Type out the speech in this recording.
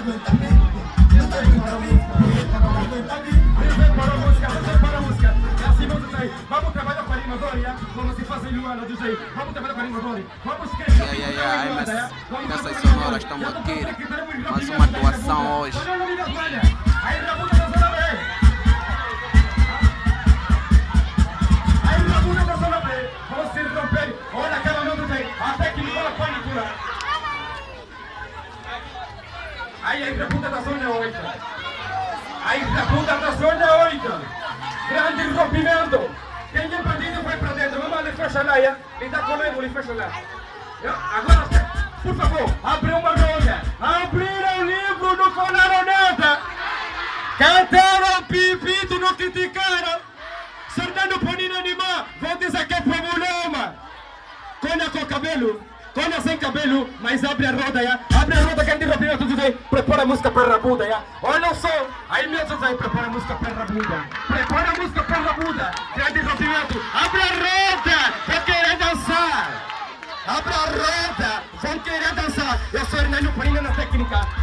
aguenta mim. Prepara a música, prepara a música. É assim, vamos. Vamos trabalhar com a DJ. Vamos trabalhar com a animadora. Vamos que Yeah, yeah, yeah. Aí, mas peças sonoras estão aqui. Mais uma atuação hoje. Aí, aí, Rabuda da Zona 8. Aí, Rabuda da Zona 8. Grande rompimento. Quem é bandido vai pra dentro. Vamos ali, fecha lá, já. Me dá comigo, ele fecha lá. Agora, por favor, abre uma roda. Abriram o livro do Colaroneta. Cantaram pipito, não criticaram. Sortando panina animar. Vão dizer que é problema. Conha com cabelo. Conha sem cabelo, mas abre a roda, já. Abre a roda, grande rompimento, DJ. Prepara a música para a rabuda, já. Olha o som. Aí meu DJ, prepara a música para a rabuda. Prepara a música para a rabuda. Grande rompimento. Abre a roda. Vão querer dançar. Abre a roda. Vão querer dançar. Eu sou Hernani Panina na técnica.